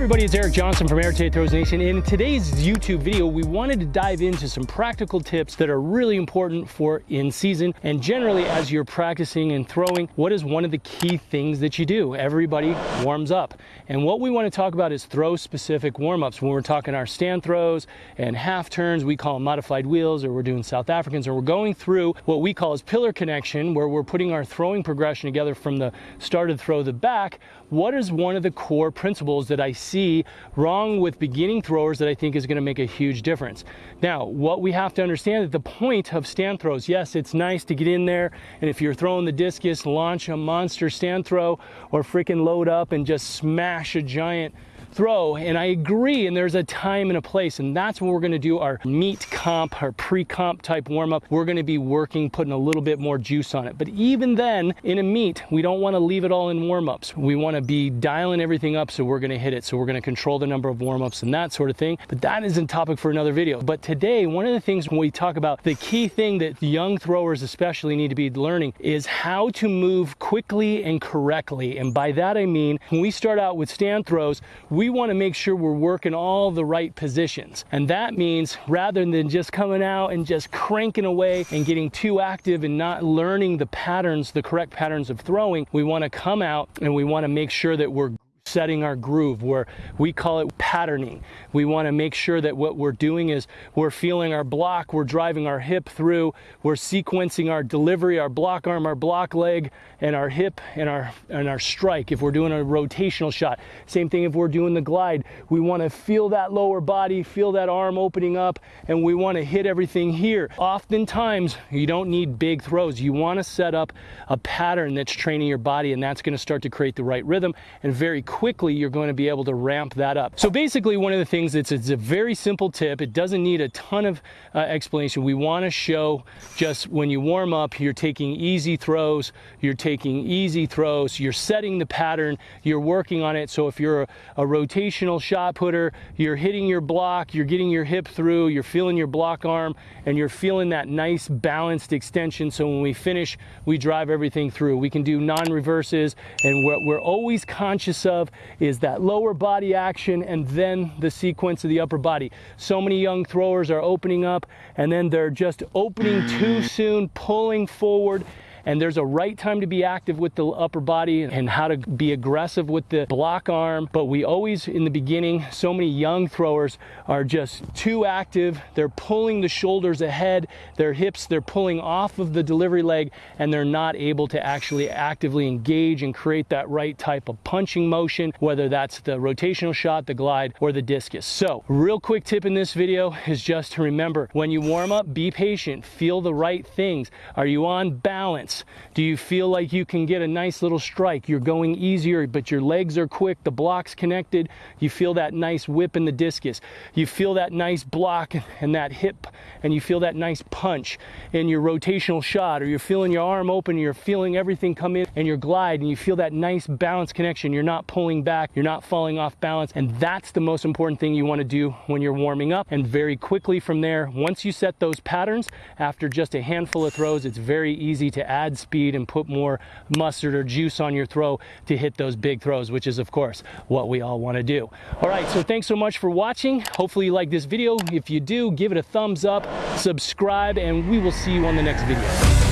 everybody, it's Eric Johnson from Air Tate Throws Nation. In today's YouTube video, we wanted to dive into some practical tips that are really important for in season and generally as you're practicing and throwing, what is one of the key things that you do? Everybody warms up. And what we want to talk about is throw specific warm-ups. When we're talking our stand throws and half turns, we call them modified wheels or we're doing South Africans or we're going through what we call as pillar connection where we're putting our throwing progression together from the started throw the back. What is one of the core principles that I I see wrong with beginning throwers that I think is going to make a huge difference. Now, what we have to understand is the point of stand throws, yes, it's nice to get in there, and if you're throwing the discus, launch a monster stand throw or freaking load up and just smash a giant throw. And I agree, and there's a time and a place, and that's when we're gonna do our meet comp, our pre-comp type warm-up. We're gonna be working, putting a little bit more juice on it. But even then, in a meet, we don't wanna leave it all in warm-ups. We wanna be dialing everything up so we're gonna hit it. So we're gonna control the number of warm-ups and that sort of thing. But that isn't topic for another video. But today, one of the things when we talk about the key thing that young throwers especially need to be learning is how to move quickly and correctly. And by that I mean, when we start out with stand throws, we want to make sure we're working all the right positions. And that means rather than just coming out and just cranking away and getting too active and not learning the patterns, the correct patterns of throwing, we want to come out and we want to make sure that we're setting our groove where we call it patterning. We want to make sure that what we're doing is we're feeling our block, we're driving our hip through, we're sequencing our delivery, our block arm, our block leg, and our hip and our and our strike. If we're doing a rotational shot, same thing if we're doing the glide. We want to feel that lower body, feel that arm opening up, and we want to hit everything here. Oftentimes, you don't need big throws. You want to set up a pattern that's training your body, and that's going to start to create the right rhythm and very quickly you're going to be able to ramp that up. So basically one of the things it's, it's a very simple tip. It doesn't need a ton of uh, explanation. We want to show just when you warm up, you're taking easy throws, you're taking easy throws, you're setting the pattern, you're working on it. So if you're a, a rotational shot putter, you're hitting your block, you're getting your hip through, you're feeling your block arm, and you're feeling that nice balanced extension. So when we finish, we drive everything through. We can do non-reverses, and what we're always conscious of is that lower body action and then the sequence of the upper body. So many young throwers are opening up and then they're just opening too soon, pulling forward and there's a right time to be active with the upper body and how to be aggressive with the block arm. But we always, in the beginning, so many young throwers are just too active. They're pulling the shoulders ahead, their hips, they're pulling off of the delivery leg, and they're not able to actually actively engage and create that right type of punching motion, whether that's the rotational shot, the glide, or the discus. So, real quick tip in this video is just to remember when you warm up, be patient, feel the right things. Are you on Do you feel like you can get a nice little strike? You're going easier, but your legs are quick, the block's connected. You feel that nice whip in the discus. You feel that nice block and that hip, and you feel that nice punch in your rotational shot, or you're feeling your arm open, you're feeling everything come in and your glide, and you feel that nice balance connection. You're not pulling back, you're not falling off balance, and that's the most important thing you wanna do when you're warming up. And very quickly from there, once you set those patterns, after just a handful of throws, it's very easy to add add speed and put more mustard or juice on your throw to hit those big throws, which is of course what we all want to do. All right, so thanks so much for watching. Hopefully you like this video. If you do, give it a thumbs up, subscribe, and we will see you on the next video.